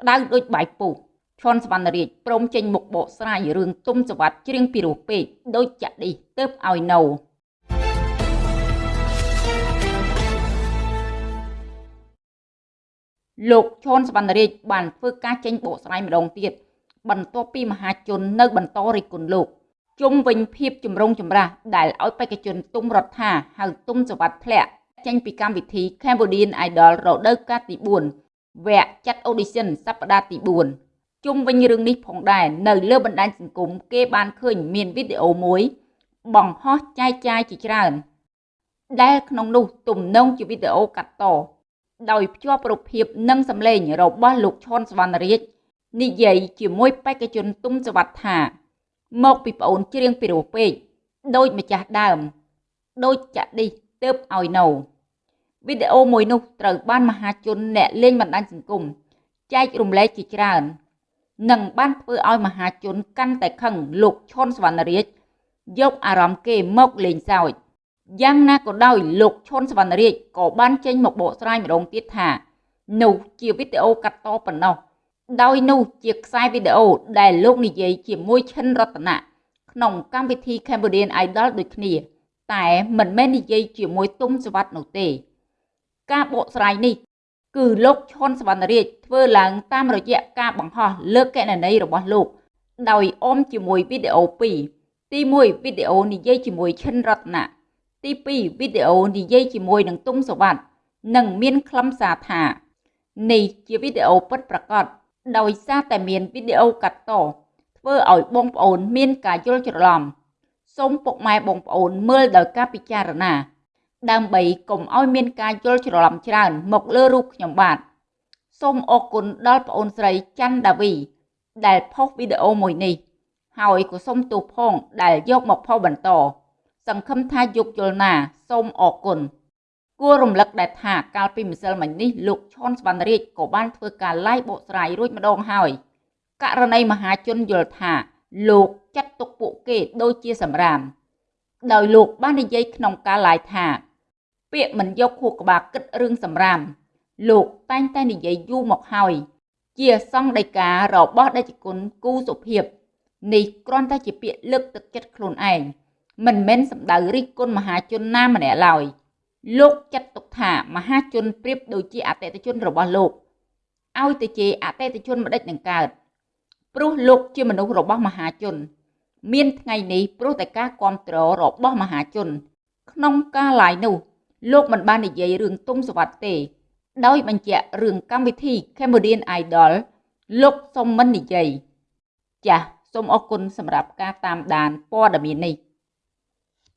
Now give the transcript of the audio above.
ក្តៅដូចបាយពុះឈុនសវណ្ណរាជព្រមចេញមុខបកស្រាយរឿងទុំសវັດច្រៀងពីរោះពេកដូចចាក់ឌីទៅឲ្យនៅលោកឈុនសវណ្ណរាជបានធ្វើការចេញបកស្រាយម្ដងទៀតបន្ទាប់ពីមហាជននៅបន្តរិះគន់លោកជុំវិញភាពចម្រុងចម្រាស់ដែលឲ្យបេក្ខជនទុំរដ្ឋាហៅទុំសវັດធ្លាក់ចេញពីកម្មវិធី Cambodian Idol រដូវកាលទី4 វគ្គចាត់ audition សប្តាហ៍ទី4ជុំវិញរឿងនេះផងដែរនៅលើបណ្ដាញសង្គមគេបានឃើញមានវីដេអូមួយ បង្ហោះចែកចាយជាច្រើន ដែលក្នុងនោះទំនងជាវីដេអូកាត់តដោយភ្ជាប់រូបភាពនិងសម្លេងរបស់លោកឈុនសវណ្ណរាជនិយាយជាមួយបេក្ខជនទុំសវັດថា មកពីប្អូនច្រៀងពីរោះពេកដូចម្ចាស់ដើម ដូចចាក់ឌីទៅឲ្យនៅ វីដេអូមួយនោះត្រូវបានមហាជនអ្នកលេងបណ្ដាញសង្គមចែករំលែកជាច្រើននិងបានធ្វើឲ្យមហាជនកាន់តែខឹងលោកឈុនសវណ្ណរាជយកអារម្មណ៍គេមកលេងសើចយ៉ាងណាក៏ដោយលោកឈុនសវណ្ណរាជក៏បានចេញមកបកស្រាយម្ដងទៀតថានោះជាវីដេអូកាត់តប៉ុណ្ណោះដោយនោះជាខ្សែវីដេអូដែលលោកនិយាយជាមួយឈិនរតនៈក្នុងកម្មវិធី Cambodian Idol ដូចគ្នា តែមិនមែននិយាយជាមួយទុំសវັດនោះទេ ការបកស្រាយនេះ គឺលោកឈុនសវណ្ណរាជធ្វើឡើងតាមរយៈការបង្ហោះលើកណន័យរបស់លោក ដោយអមជាមួយវីដេអូ2ទី1វីដេអូនិយាយជាមួយឈិនរតនៈទី2វីដេអូនិយាយជាមួយនឹងទុំសវັດនិងមានខ្លឹមសារថានេះជាវីដេអូពិតប្រាកដដោយសារតែមានវីដេអូកាត់តធ្វើឲ្យបងប្អូនមានការយល់ច្រឡំសូមពុកម៉ែបងប្អូនមើលដោយការពិចារណា ដើម្បីកុំឲ្យមានការយល់ច្រឡំច្រើន មកលើរូបខ្ញុំបាទសូមអរគុណដល់ប្អូនស្រីច័ន្ទដាវី ដែលផុសវីដេអូមួយនេះ ហើយក៏សូមទោសផងដែលយកមកផុសបន្ត សង្ឃឹមថាយកយល់ណាសូមអរគុណគួររំលឹកដែរថាកាលពីម្សិលមិញនេះលោកឈុនសវណ្ណរាជក៏បានធ្វើការ live បកស្រាយរួចម្ដងហើយករណីមហាជនយល់ថាលោកចាត់ទុកពួកគេដូចជាសម្រាម ដោយលោកបាននិយាយក្នុងការ live ថា ពាក្យមិនយកខួរក្បាលគិតរឿងសម្រាមលោកតែងតែនិយាយយូរមកហើយ ជាសង្ឃដីការបស់ដេចគុណគូសុភាពនេះគ្រាន់តែជាពាក្យលើកទឹកចិត្តខ្លួនឯងមិនមែនសម្ដៅរិះគន់មហាជនណាម្នាក់ឡើយ។លោកចាត់ទុកថាមហាជនប្រៀបដូចជាអតិថិជនរបស់លោកឲ្យទៅជាអតិថិជនម្ដេចនឹងកើតព្រោះលោកជាមនុស្សរបស់មហាជន មានថ្ងៃនេះព្រោះតែការគ្រប់គ្រងរបស់មហាជន ក្នុងការឡាយនោះ លោកមិនបាននិយាយរឿងទុំសវត្តទេ ដោយបញ្ជាក់រឿងកម្មវិធី Cambodian Idol លោកសុំមិននិយាយចាសសូមអរគុណសម្រាប់ការតាមដានព័ត៌មាននេះ